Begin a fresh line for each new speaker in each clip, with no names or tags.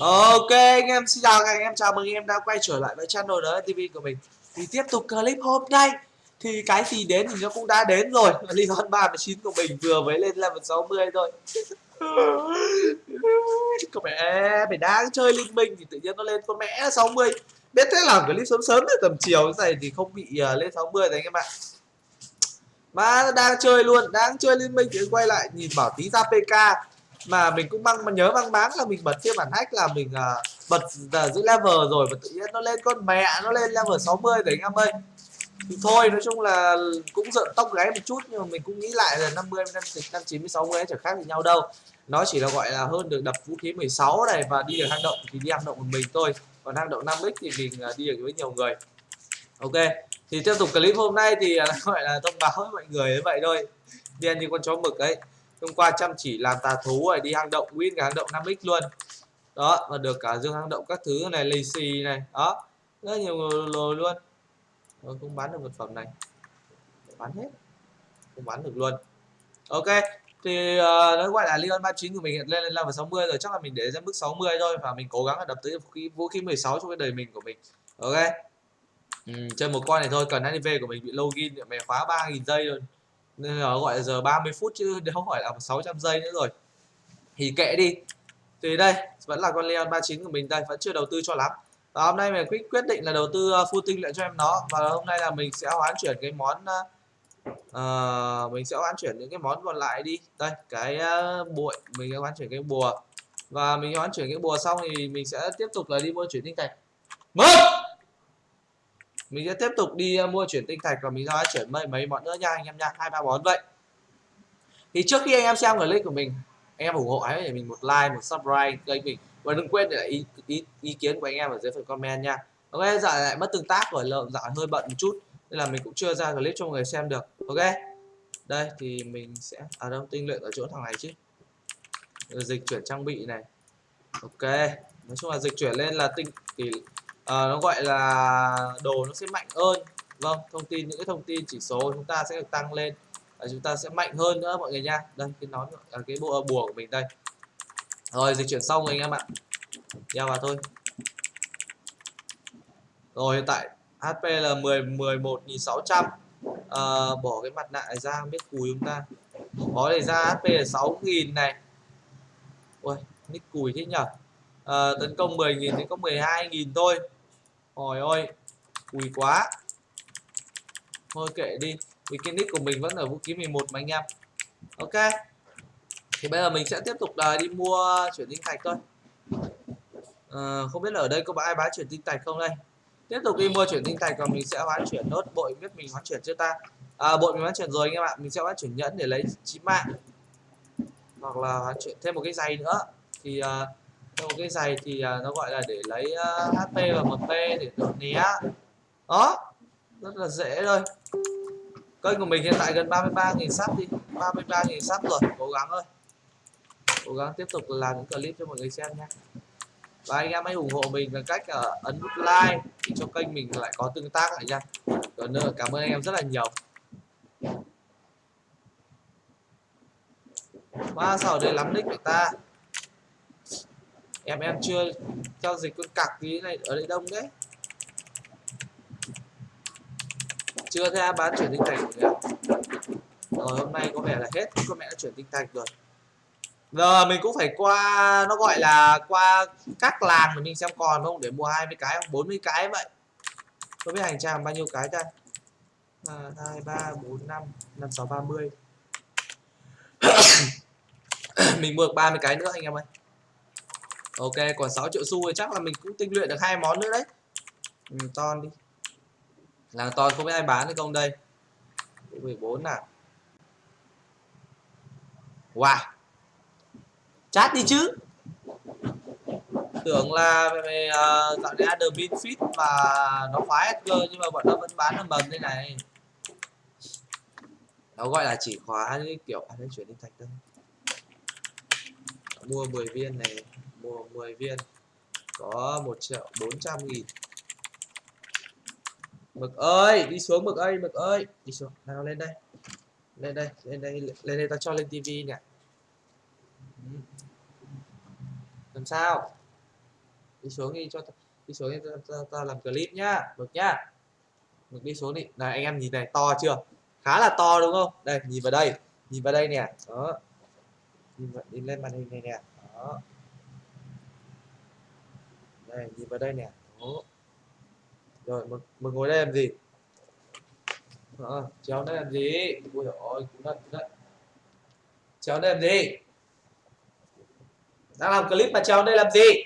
Ok anh em xin chào các anh em. Chào mừng anh em đã quay trở lại với channel đó TV của mình. Thì tiếp tục clip hôm nay. Thì cái gì đến thì nó cũng đã đến rồi. Leon 39 của mình vừa mới lên level 60 thôi. Cậu mẹ mày đang chơi liên minh thì tự nhiên nó lên con mẹ 60 biết thế làm clip sớm sớm từ tầm chiều như này thì không bị uh, lên 60 rồi anh em ạ. Mà đang chơi luôn đang chơi liên minh thì quay lại nhìn bảo tí ra PK mà mình cũng mang mà nhớ mang báng là mình bật phiên bản hack là mình uh, bật uh, giữ level rồi và tự nhiên nó lên con mẹ nó lên level 60 mươi anh em ơi. Thì thôi nói chung là cũng giận tóc gáy một chút nhưng mà mình cũng nghĩ lại là 50 năm năm 90 60 chẳng khác gì nhau đâu. Nó chỉ là gọi là hơn được đập vũ khí 16 này và đi được hang động thì đi hang động một mình thôi. Còn hang động 5x thì mình à, đi được với nhiều người. Ok thì tiếp tục clip hôm nay thì gọi là thông báo với mọi người như vậy thôi. Điên như con chó mực ấy hôm qua chăm chỉ làm tà thú rồi đi hang động win cả hang động 5x luôn. Đó và được cả dương hang động các thứ này lì xì này đó. Rất nhiều lồi luôn. Rồi không bán được vật phẩm này. Bán hết. Không bán được luôn. Ok thì ờ, uh, nó gọi là Leon 39 của mình hiện lên lên level 60 rồi. Chắc là mình để ra mức 60 thôi và mình cố gắng là đập tới vũ khí, vũ khí 16 trong cái đời mình của mình. Ok. Ừ, chơi một con này thôi cần HIV của mình bị login mẹ khóa 3.000 giây luôn nên là gọi là giờ 30 phút chứ không phải là 600 giây nữa rồi. Thì kệ đi. Thì đây vẫn là con Leon 39 của mình đây vẫn chưa đầu tư cho lắm. Và hôm nay mình quyết quyết định là đầu tư ờ, full tinh lại cho em nó. Và hôm nay là mình sẽ hoán chuyển cái món uh, mình sẽ hoán chuyển những cái món còn lại đi. Đây cái uh, bụi mình sẽ hoán chuyển cái bùa. Và mình hoán chuyển cái bùa xong thì mình sẽ tiếp tục là đi mua chuyển tinh thạch. Mất mình sẽ tiếp tục đi ờ, mua chuyển tinh thạch và mình sẽ chuyển mấy mấy món nữa nha anh em nha. Hai ba món vậy. Thì trước khi anh em xem clip của mình anh em ủng hộ hãy để mình một like một subscribe kênh mình. Và đừng quên để ý, ý, ý kiến của anh em ở dưới phần comment nha. Ok dạo lại mất tương tác rồi lợn dạo hơi bận một chút. Nên là mình cũng chưa ra clip cho mọi người xem được. Ok. Đây thì mình sẽ ở à đâu tinh luyện ở chỗ thằng này chứ. Dịch chuyển trang bị này. Ok. Nói chung là dịch chuyển lên là tinh thì à, nó gọi là đồ nó sẽ mạnh hơn. Vâng thông tin những cái thông tin chỉ số chúng ta sẽ được tăng lên. À, chúng ta sẽ mạnh hơn nữa mọi người nha. Đây cái nón à, cái bộ à, bùa của mình đây. Rồi dịch chuyển xong rồi anh em ạ. Đeo vào thôi. Rồi hiện tại HP là 10 11.600 à, bỏ cái mặt nạ này ra biết cùi chúng ta. Có này ra HP là 6.000 này. Ui nick cùi thế nhở? À, tấn công 10.000 thì có 12.000 thôi hồi ôi cùi quá. Thôi kệ đi vì cái nick của mình vẫn ở vũ khí 11 mà anh em. Ok. Thì bây giờ mình sẽ tiếp tục à, đi mua chuyển tinh thạch thôi. À, không biết là ở đây có ai bán chuyển tinh thạch không đây? Tiếp tục đi mua chuyển tinh thạch và mình sẽ hoán chuyển nốt. Bội biết mình hoán chuyển chưa ta? À, bội mình hoán chuyển rồi anh em ạ. Mình sẽ hoán chuyển nhẫn để lấy chín mạng. Hoặc là hoán chuyển thêm một cái giày nữa. Thì uh, trong một cái giày thì à, nó gọi là để lấy à, HP và mp để đột né đó rất là dễ thôi. Kênh của mình hiện tại gần 33.000 sắp đi 33.000 sắp rồi cố gắng thôi. Cố gắng tiếp tục làm những clip cho mọi người xem nha. Và anh em hãy ủng hộ mình bằng cách uh, ấn nút like thì cho kênh mình lại có tương tác lại nha. Còn nữa cảm ơn anh em rất là nhiều. Wow, sao ở đây lắm nick của ta. Em em chưa giao dịch con cặc tí này ở đây đông đấy. Chưa ra bán chuyển tinh thành rồi Rồi, hôm nay có vẻ là hết. Con mẹ đã chuyển tinh thành rồi. Giờ mình cũng phải qua, nó gọi là qua các làng để mình xem còn không? Để mua 20 cái không 40 cái vậy. Không biết hành trang bao nhiêu cái ta? Hai, ba, bốn, năm năm, sáu, ba mươi. Mình mua được 30 cái nữa anh em ơi ok còn 6 triệu xu thì chắc là mình cũng tinh luyện được hai món nữa đấy. Ừ, ton đi. Làng ton không biết ai bán được không đây? 14 nào wow. Chat đi chứ. Tưởng là về uh, ờ, dạo này admin fit và nó khóa cơ nhưng mà bọn nó vẫn bán nó mầm thế này. Nó gọi là chỉ khóa như kiểu à đây chuyển đi thạch thôi. Mua 10 viên này mua 10 viên có 1 triệu 400 nghìn. Mực ơi đi xuống mực ơi mực ơi. Đi xuống nào lên đây. Lên đây lên đây lên đây ta cho lên tivi nè. Làm sao? Đi xuống đi cho đi xuống đi ta, ta, ta làm clip nhá mực nhá. Mực đi xuống đi. Này anh em nhìn này to chưa? Khá là to đúng không? Đây nhìn vào đây nhìn vào đây nè. Đó. Nhìn, vào, nhìn lên màn hình này nè. Đó đây nhìn vào đây nè. Đó. rồi mình, mình ngồi đây làm gì? À, chéo đây làm gì? Ui ôi cú đất cú đất chéo đây làm gì? Đang làm clip mà cháu đây làm gì?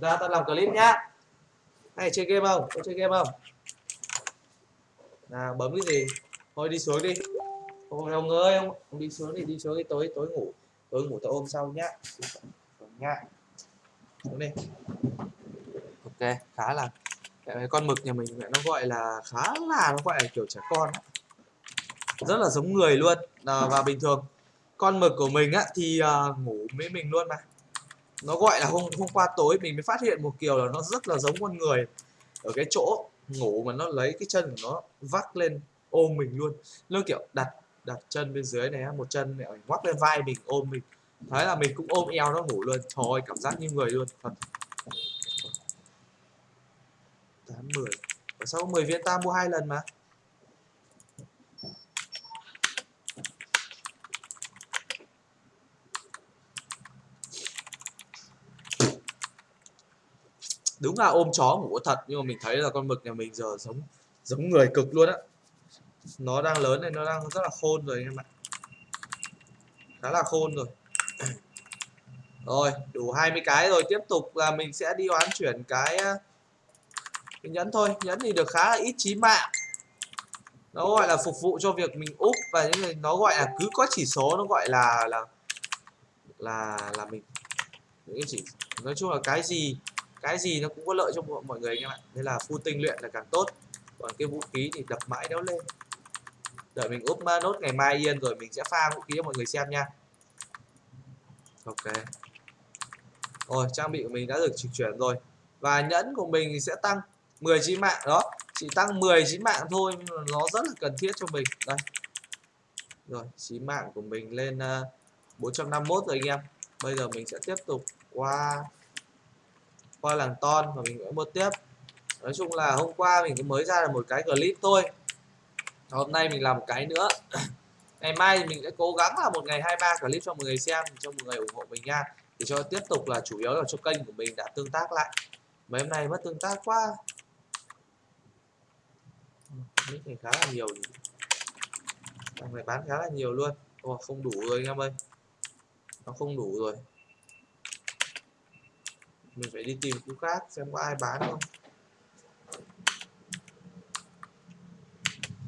Ra tao làm clip nhá. Hay chơi game không? Có chơi game không? Nào bấm cái gì? Thôi đi xuống đi. Ôi ông ơi ông, ông đi xuống đi đi xuống đi. Tối tối ngủ. Tối ngủ tao ôm sau nhá nha Đúng đi. Ok khá là cái con mực nhà mình nó gọi là khá là nó gọi là kiểu trẻ con rất là giống người luôn. À, và bình thường con mực của mình á thì uh, ngủ với mình luôn mà. Nó gọi là hôm hôm qua tối mình mới phát hiện một kiểu là nó rất là giống con người ở cái chỗ ngủ mà nó lấy cái chân của nó vắt lên ôm mình luôn. Nó kiểu đặt đặt chân bên dưới này một chân này ngoắc lên vai mình ôm mình thế là mình cũng ôm eo nó ngủ luôn. Thôi cảm giác như người luôn, thật. Tám, mười. Sao 10 viên ta mua hai lần mà. Đúng là ôm chó ngủ thật, nhưng mà mình thấy là con mực nhà mình giờ giống giống người cực luôn á. Nó đang lớn này, nó đang rất là khôn rồi anh em ạ. Khá là khôn rồi rồi, đủ 20 cái rồi. Tiếp tục là mình sẽ đi oán chuyển cái à, mình nhẫn thôi. Nhẫn thì được khá là ít chí mạng. Nó gọi là phục vụ cho việc mình úp và những người, nó gọi là cứ có chỉ số, nó gọi là là là là mình, những cái chỉ, nói chung là cái gì cái gì nó cũng có lợi cho mọi người anh em ạ. Nên là full tinh luyện là càng tốt. Còn cái vũ khí thì đập mãi đéo lên. Đợi mình úp nốt ngày mai yên rồi mình sẽ pha vũ khí cho mọi người xem nha. Ok rồi trang bị của mình đã được trực chuyển rồi. Và nhẫn của mình sẽ tăng 10 chí mạng đó. Chỉ tăng 10 chí mạng thôi nhưng mà nó rất là cần thiết cho mình. Đây. Rồi chí mạng của mình lên ờ, uh, 451 rồi anh em. Bây giờ mình sẽ tiếp tục qua qua làng ton và mình sẽ mua tiếp. Nói chung là hôm qua mình mới ra được một cái clip thôi. Hôm nay mình làm một cái nữa. Ngày mai thì mình sẽ cố gắng là một ngày hai ba clip cho mọi người xem cho mọi người ủng hộ mình nha thì cho tiếp tục là chủ yếu là cho kênh của mình đã tương tác lại. Mấy hôm nay mất tương tác quá. Nick này khá là nhiều thằng này bán khá là nhiều luôn. Ồ, không đủ rồi anh em ơi. Nó không đủ rồi. Mình phải đi tìm khu khác xem có ai bán không.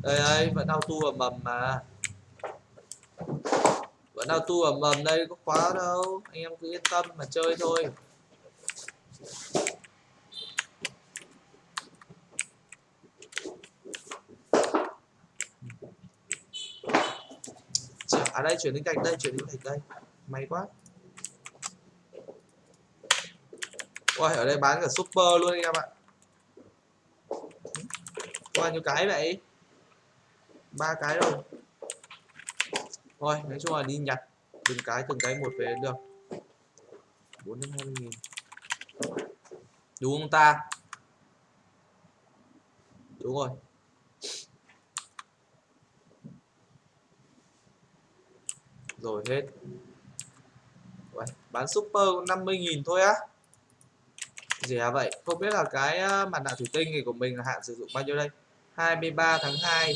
Đây đây vẫn auto ở mầm mà nào tu ở mầm đây có khóa đâu. Anh em cứ yên tâm mà chơi thôi. À đây chuyển đến cạnh đây chuyển đến cạnh đây. May quá. Ôi, ở đây bán cả super luôn anh em ạ. Bao nhiêu cái vậy. Ba cái rồi thôi nói chung là đi nhặt từng cái từng cái một về được. Bốn đến 20 nghìn. Đúng không ta? Đúng rồi. Rồi hết. Uầy, bán super 50 nghìn thôi á. Rẻ à vậy? Không biết là cái à, mặt nạ thủy tinh này của mình là hạn sử dụng bao nhiêu đây? 23 tháng 2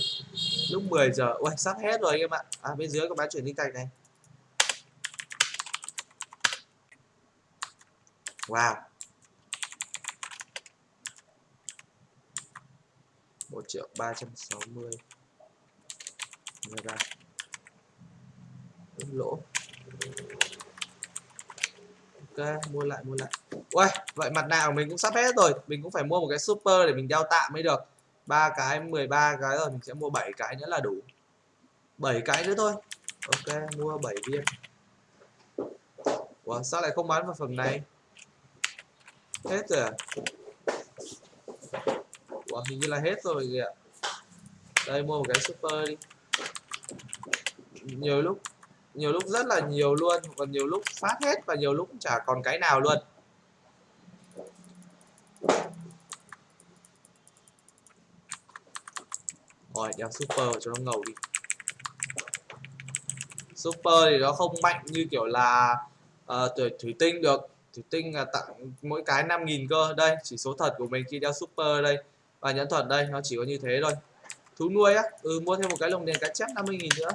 lúc 10 giờ, ui, sắp hết rồi anh em ạ. À bên dưới có bán chuyển linh thạch này. Wow. Một triệu ba trăm sáu mươi. Ra lỗ. Ok, mua lại mua lại. Ui vậy mặt nạ của mình cũng sắp hết rồi. Mình cũng phải mua một cái super để mình đeo tạm mới được ba cái 13 cái rồi mình sẽ mua 7 cái nữa là đủ. 7 cái nữa thôi. Ok mua 7 viên. Ủa, sao lại không bán vào phẩm này? Hết rồi à? Ủa, hình như là hết rồi kìa. Đây mua một cái super đi. Nhiều lúc nhiều lúc rất là nhiều luôn còn nhiều lúc phát hết và nhiều lúc chả còn cái nào luôn rồi đeo super cho nó ngầu đi. Super thì nó không mạnh như kiểu là uh, thủy tinh được. Thủy tinh là tặng mỗi cái 5.000 cơ. Đây chỉ số thật của mình khi đeo super đây. Và nhẫn thuật đây nó chỉ có như thế thôi. Thú nuôi á. Ừ mua thêm một cái lồng đèn cá chép 50.000 nữa.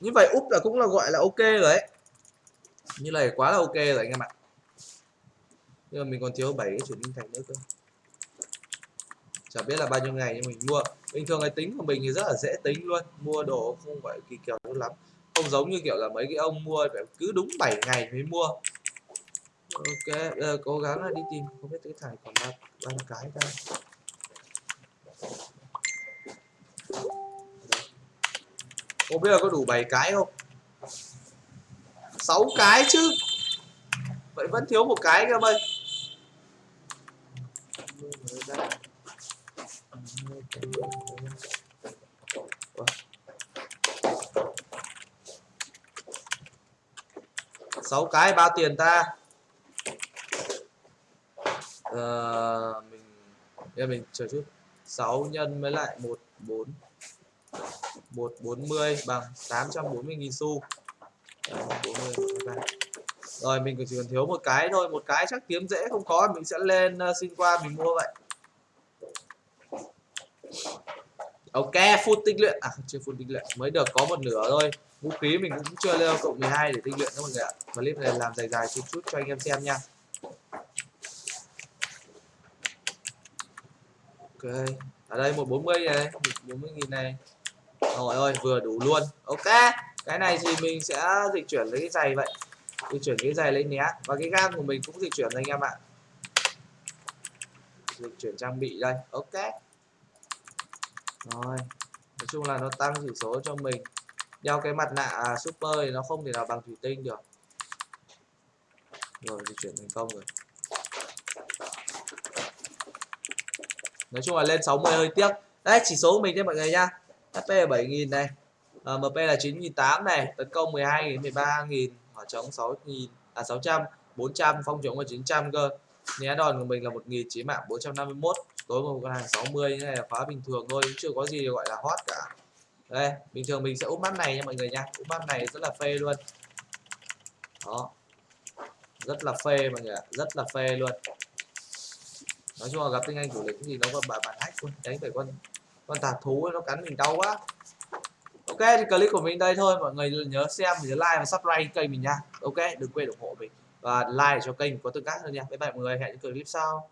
Như vậy úp là cũng là gọi là ok rồi đấy như này quá là ok rồi anh em ạ. Nhưng mà mình còn thiếu 7 cái chuyển linh thành nữa cơ chả biết là bao nhiêu ngày nhưng mình mua. Bình thường cái tính của mình thì rất là dễ tính luôn. Mua đồ không phải kỳ kèo lắm. Không giống như kiểu là mấy cái ông mua phải cứ đúng 7 ngày mới mua. Ok giờ cố gắng là đi tìm. Không biết cái thằng còn bao ba cái ra không biết là có đủ 7 cái không? 6 cái chứ. Vậy vẫn thiếu một cái cơ ơi sáu cái bao tiền ta. Ờ, mình giờ mình chờ chút. 6 nhân với lại 14 140 bằng 840.000 xu. 40, rồi mình chỉ cần thiếu một cái thôi. Một cái chắc kiếm dễ không có mình sẽ lên uh, xin qua mình mua vậy. Ok, full tinh luyện. À chưa full tinh luyện. Mới được có một nửa thôi. Vũ khí mình cũng chưa lên cộng 12 để tinh luyện các mọi người ạ. Clip này làm dài dài chút chút cho anh em xem nha. Ok. Ở đây 140 này 140 nghìn này. Rồi ơi vừa đủ luôn. Ok. Cái này thì mình sẽ dịch chuyển lấy cái giày vậy. Dịch chuyển cái giày lấy nhé và cái gam của mình cũng dịch chuyển anh em ạ. Dịch chuyển trang bị đây. Ok rồi. Nói chung là nó tăng chỉ số cho mình. Đeo cái mặt nạ super thì nó không thể nào bằng thủy tinh được. Rồi di chuyển thành công rồi. Nói chung là lên 60 hơi tiếc. Đấy chỉ số của mình đây mọi người nha HP là 7000 này. Ờ, à, MP là 9008 này. Tấn công 12.000 13.000 hỏa chống 6.000 à 600 400 phong chống là 900 cơ. Né đòn của mình là 1.000 chí mạng 451 tối một con hàng 60 như này là khóa bình thường thôi chưa có gì gọi là hot cả. Đây, bình thường mình sẽ úp mắt này nha mọi người nha. Úp mắt này rất là phê luôn. Đó. Rất là phê mọi người ạ, rất là phê luôn. Nói chung là gặp tinh anh chủ lĩnh thì nó có bản bản hack luôn đánh phải con con tà thú nó cắn mình đau quá. Ok, thì clip của mình đây thôi, mọi người nhớ xem, nhớ like và subscribe kênh mình nha. Ok, đừng quên ủng hộ mình và like cho kênh có tương tác hơn nha. Bye bye mọi người, hẹn những clip sau.